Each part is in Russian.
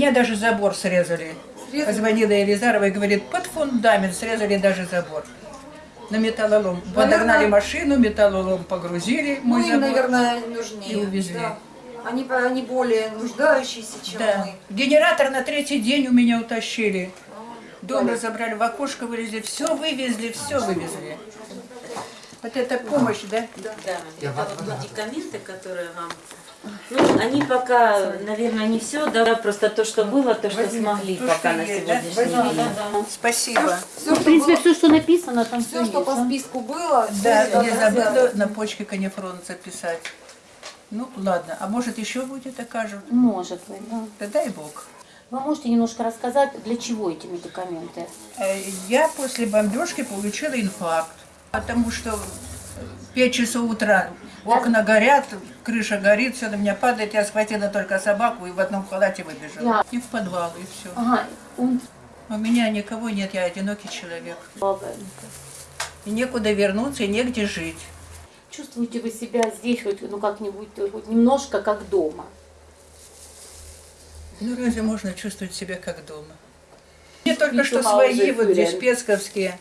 меня даже забор срезали. Срезали? Позвонила Елизарова и говорит, под фундамент срезали даже забор. На металлолом. Наверное- Подогнали машину, металлолом погрузили, Ну, мой им, забор. наверное, нужнее. И увезли. Да. Они, они более нуждающиеся, чем Да. мы. Генератор на третий день у меня утащили. Дом Валя. разобрали, в окошко вылезли, все вывезли, все вывезли. Вот это помощь, да? Да, это вот медикаменты, которые вам... Ну, они пока, наверное, не все, да, просто то, что было, то, что Возьмите, смогли то, пока что на есть, да? сегодняшний день. Спасибо. Все, Ну, в принципе, все, что написано, там все, что по есть, да? списку было, Да, не это забыла на почке канифрон записать. Ну, ладно. А может, еще будет окажут? Может быть, да. Да дай бог. Вы можете немножко рассказать, для чего эти медикаменты? Э, Я после бомбежки получила инфаркт, потому что в 5 часов утра окна горят, крыша горит, все на меня падает, я схватила только собаку и в одном халате выбежала. И в подвал, и все. Ага. У меня никого нет, я одинокий человек. И некуда вернуться, и негде жить. Чувствуете вы себя здесь хоть, ну, как-нибудь, хоть немножко как дома? Ну разве можно чувствовать себя как дома? Мне только Не что свои вот здесь спецковские.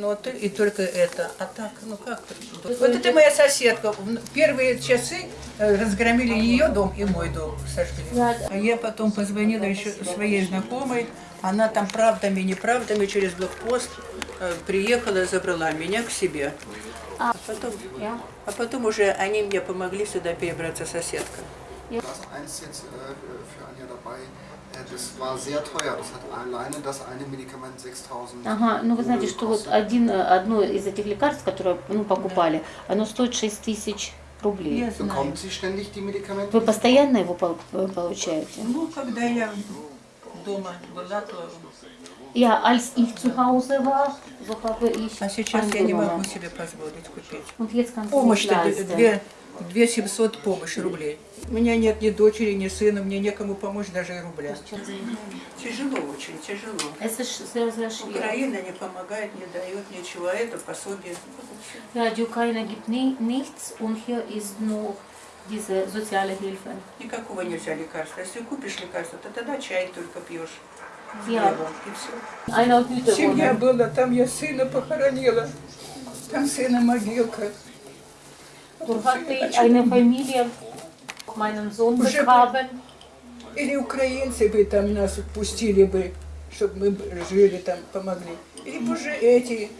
Ну и только это. А так, ну как? Вот это- моя соседка. Первые часы э, разгромили ее дом и мой дом сожгли. А я потом позвонила еще своей знакомой. Она там правдами, неправдами через блокпост э, приехала, забрала меня к себе. А. Потом, Ja. а потом уже они мне помогли сюда перебраться соседка. Das war sehr teuer. Das hat alleine das eine Medikament 6000 Ага, ну вы знаете, что вот один, э, одно из этих лекарств, которое ну, покупали, оно стоит 6 тысяч рублей. Я знаю. Bekommt sie ständig die Medikamente? Вы постоянно его э, получаете? Ну, когда я дома была, то... Ja, als ich zu Hause war, so habe ich А сейчас я не могу себе позволить купить. Помощь-то две, две 700 помощь рублей. У меня нет ни дочери, ни сына, мне некому помочь даже и рубля. Тяжело очень, тяжело. Украина не помогает, не дает ничего, а это пособие. Ja, die Ukraine gibt ni nichts und hier ist nur diese soziale Hilfe. Никакого нельзя лекарства. Если купишь лекарство, то тогда чай только пьешь. Я. Семья была, там я сына похоронила. Там сына могилка. Ich eine Familie, Sohn Уже begraben. Или украинцы бы там нас пустили бы, чтобы мы жили там, помогли. Либо же эти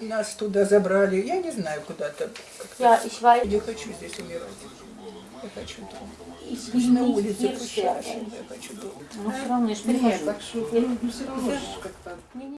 нас туда забрали. Я не знаю, куда там. Ja, ich weiß, Не хочу здесь умирать. Я хочу дома. will на улице, пусть я хочу дома. Но все равно я ж Нет, прихожу. так что ну, все равно ж как-то